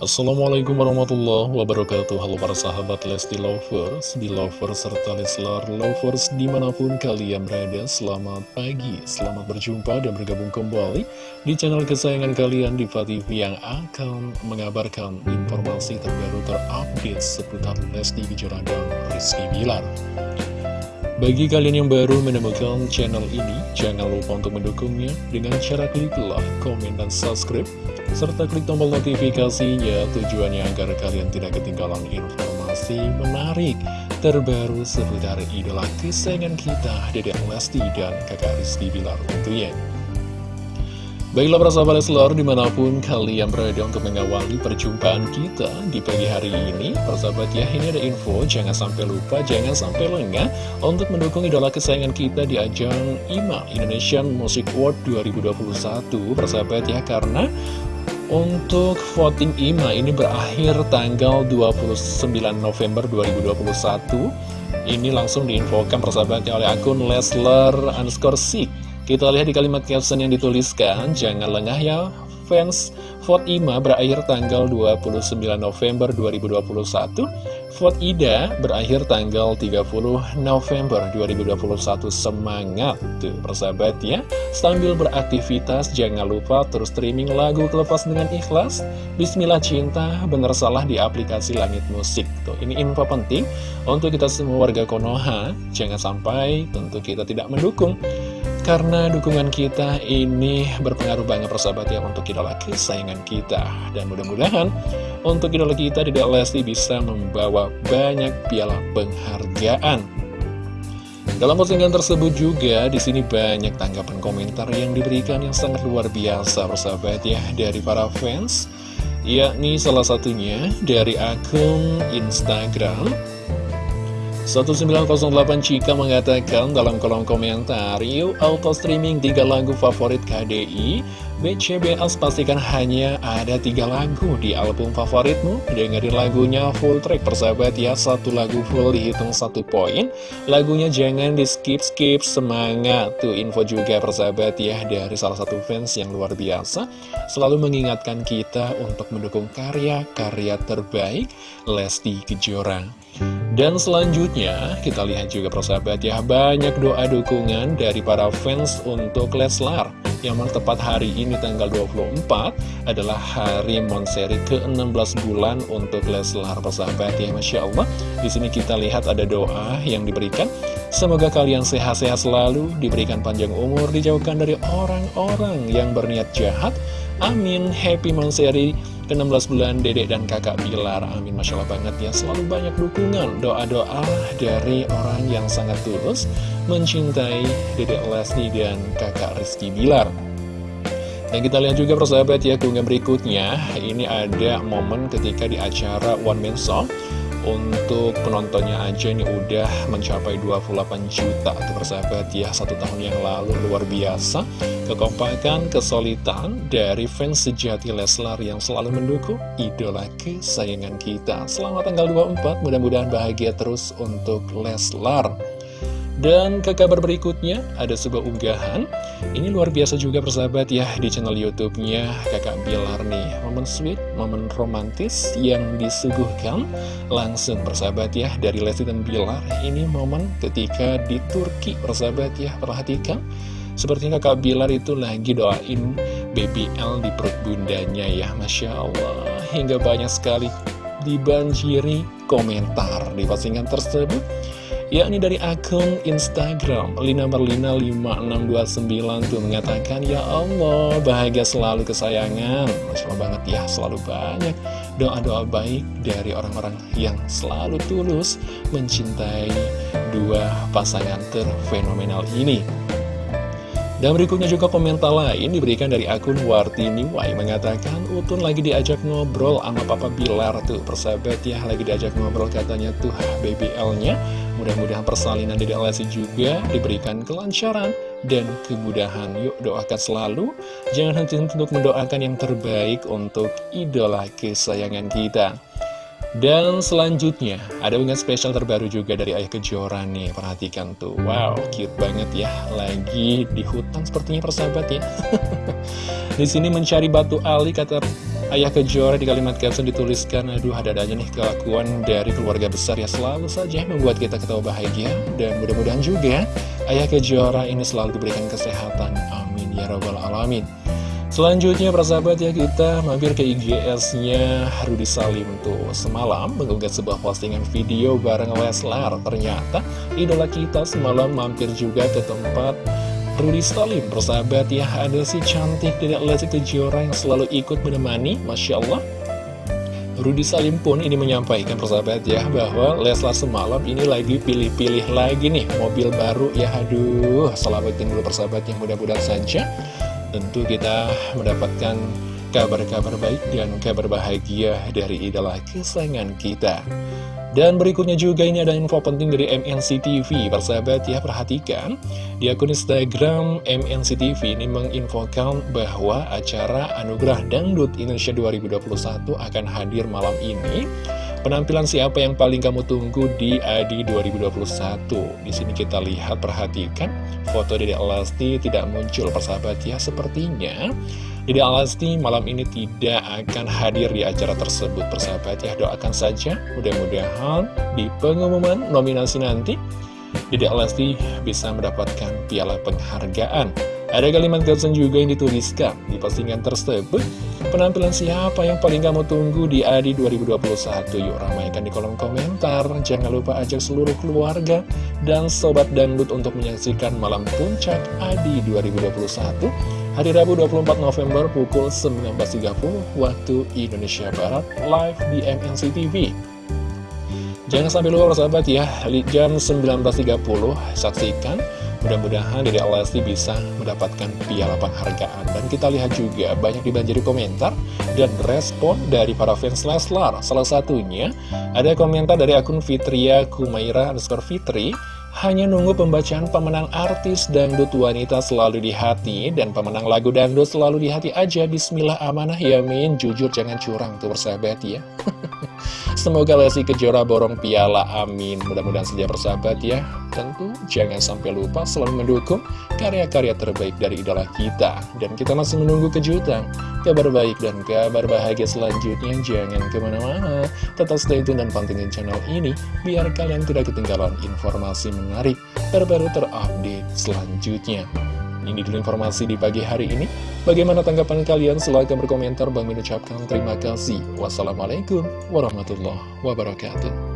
Assalamualaikum warahmatullahi wabarakatuh. Halo para sahabat Lesti Lovers, Belovers, serta Leslar Lovers di mana pun kalian berada Selamat pagi, selamat berjumpa dan bergabung kembali di channel kesayangan kalian di TV yang akan mengabarkan informasi terbaru terupdate seputar Lesti Kejora dan Rizky Bilar bagi kalian yang baru menemukan channel ini, jangan lupa untuk mendukungnya dengan cara klik like, komen, dan subscribe serta klik tombol notifikasinya tujuannya agar kalian tidak ketinggalan informasi menarik terbaru seputar idola kesayangan kita Dedek Lesti dan kakak Rizky Bilar. Tentunya Baiklah para sahabat Leslar di mana pun kalian berada untuk mengawali perjumpaan kita di pagi hari ini Persahabat ya ini ada info jangan sampai lupa jangan sampai lengah Untuk mendukung idola kesayangan kita di ajang IMA Indonesian Music Award 2021 Persahabat ya karena untuk voting IMA ini berakhir tanggal 29 November 2021 Ini langsung diinfokan persahabatnya oleh akun Lesler underscore Sik Kita lihat di kalimat caption yang dituliskan. Jangan lengah ya fans. Vote IMA berakhir tanggal 29 November 2021 Vote Ida berakhir tanggal 30 November 2021 Semangat tuh persahabat ya Sambil beraktivitas jangan lupa terus streaming lagu Kelepas Dengan Ikhlas. Bismillah Cinta bener salah di aplikasi Langit Musik tuh. Ini info penting untuk kita semua warga Konoha. Jangan sampai tentu kita tidak mendukung karena dukungan kita ini berpengaruh banget persahabat ya untuk idola kesayangan kita. Dan mudah-mudahan untuk idola kita tidak Lesti bisa membawa banyak piala penghargaan. Dalam postingan tersebut juga di sini banyak tanggapan komentar yang diberikan yang sangat luar biasa persahabat ya dari para fans yakni salah satunya dari akun Instagram 1908 Cika mengatakan dalam kolom komentar Yuk auto streaming 3 lagu favorit KDI BCBS pastikan hanya ada tiga lagu di album favoritmu. Dengerin lagunya full track persahabat ya. Satu lagu full dihitung satu poin. Lagunya jangan di skip-skip semangat. Tuh info juga persahabat ya Dari salah satu fans yang luar biasa. Selalu mengingatkan kita untuk mendukung karya-karya terbaik Lesti Kejora. Dan selanjutnya, kita lihat juga persahabat ya, banyak doa dukungan dari para fans untuk Leslar. Yang memang tepat hari ini tanggal 24 adalah hari Monseri ke-16 bulan untuk Leslar persahabat ya, Masya Allah. Di sini kita lihat ada doa yang diberikan. Semoga kalian sehat-sehat selalu, diberikan panjang umur, dijauhkan dari orang-orang yang berniat jahat. Amin, happy Monseri ke-16 bulan dedek dan kakak Bilar. Amin Masya Allah banget ya. Selalu banyak dukungan doa-doa dari orang yang sangat tulus Mencintai dedek Lesti dan kakak Rizky Bilar. Dan kita lihat juga persahabat ya keunggahan berikutnya. Ini ada momen ketika di acara One Man Song untuk penontonnya aja ini udah mencapai 28 juta Tuh persahabat. Ya satu tahun yang lalu luar biasa. Kekompakan, kesulitan dari fans sejati Leslar yang selalu mendukung idola kesayangan kita. Selamat tanggal 24 mudah-mudahan bahagia terus untuk Leslar dan ke kabar berikutnya, ada sebuah unggahan. Ini luar biasa juga persahabat ya, di channel Youtubenya kakak Bilar nih. Momen sweet, momen romantis yang disuguhkan langsung persahabat ya, dari Lesti dan Bilar. Ini momen ketika di Turki persahabat ya, perhatikan. Sepertinya kakak Bilar itu lagi doain baby L di perut bundanya ya, Masya Allah. Hingga banyak sekali dibanjiri komentar di postingan tersebut yakni dari akun Instagram Lina Merlina 5629 tuh mengatakan Ya Allah bahagia selalu kesayangan. Masya banget ya selalu banyak doa-doa baik dari orang-orang yang selalu tulus mencintai dua pasangan terfenomenal ini dan berikutnya juga komentar lain diberikan dari akun Wartini Wai mengatakan Utun lagi diajak ngobrol sama Papa Bilar tuh persahabat ya lagi diajak ngobrol katanya tuh baby L-nya Mudah-mudahan persalinan di Lesti juga diberikan kelancaran dan kemudahan. Yuk doakan selalu, jangan henti untuk mendoakan yang terbaik untuk idola kesayangan kita. Dan selanjutnya, ada unggahan spesial terbaru juga dari Ayah Kejora nih. Perhatikan tuh, wow, cute banget ya. Lagi di hutan sepertinya persahabat ya. di sini mencari batu ali kata Ayah Kejora di kalimat caption dituliskan, aduh ada aja nih kelakuan dari keluarga besar ya selalu saja membuat kita ketawa bahagia. Dan mudah-mudahan juga Ayah Kejora ini selalu diberikan kesehatan. Amin ya robbal alamin. Selanjutnya persahabat ya kita mampir ke IGS-nya Rudi Salim tuh. Semalam mengunggah sebuah postingan video bareng Leslar. Ternyata idola kita semalam mampir juga ke tempat Rudi Salim. Persahabat ya ada si cantik tidak Lesti Kejora yang selalu ikut menemani. Masya Allah. Rudi Salim pun ini menyampaikan persahabat ya bahwa Leslar semalam ini lagi pilih-pilih lagi nih mobil baru. Ya aduh selamatin dulu persahabat yang mudah-mudahan saja tentu kita mendapatkan kabar-kabar baik dan kabar bahagia dari idola kesayangan kita. Dan berikutnya juga ini ada info penting dari MNC TV Persahabat ya perhatikan Di akun Instagram MNC TV ini menginfokan bahwa acara Anugerah Dangdut Indonesia 2021 akan hadir malam ini Penampilan siapa yang paling kamu tunggu di Adi 2021? Di sini kita lihat, perhatikan, foto Dede Alasti tidak muncul persahabat ya. Sepertinya Dede Alasti malam ini tidak akan hadir di acara tersebut persahabat ya. Doakan saja, mudah-mudahan di pengumuman nominasi nanti Dede Alasti bisa mendapatkan piala penghargaan. Ada kalimat caption juga yang dituliskan di postingan tersebut. Penampilan siapa yang paling kamu tunggu di Adi 2021? Yuk ramaikan di kolom komentar. Jangan lupa ajak seluruh keluarga dan sobat dangdut untuk menyaksikan malam puncak Adi 2021 hari Rabu 24 November pukul 19.30 waktu Indonesia Barat live di MNC TV. Jangan sampai lupa sahabat ya, jam 19.30 saksikan Mudah-mudahan Dede Lesti bisa mendapatkan piala penghargaan. Dan kita lihat juga banyak dibanjiri komentar dan respon dari para fans Leslar. Salah satunya ada komentar dari akun Fitria Kumaira underscore Fitri. Hanya nunggu pembacaan pemenang artis dangdut wanita selalu di hati Dan pemenang lagu dangdut selalu di hati aja Bismillah amanah yamin Jujur jangan curang tuh persahabat ya Semoga Lesti Kejora borong piala, amin. Mudah-mudahan saja bersahabat ya. Tentu jangan sampai lupa selalu mendukung karya-karya terbaik dari idola kita. Dan kita masih menunggu kejutan, kabar baik dan kabar bahagia selanjutnya. Jangan ke mana-mana, tetap stay tune dan pantengin channel ini, biar kalian tidak ketinggalan informasi menarik, terbaru terupdate selanjutnya. Ini dulu informasi di pagi hari ini. Bagaimana tanggapan kalian? Silahkan berkomentar. Bang mengucapkan terima kasih. Wassalamualaikum warahmatullahi wabarakatuh.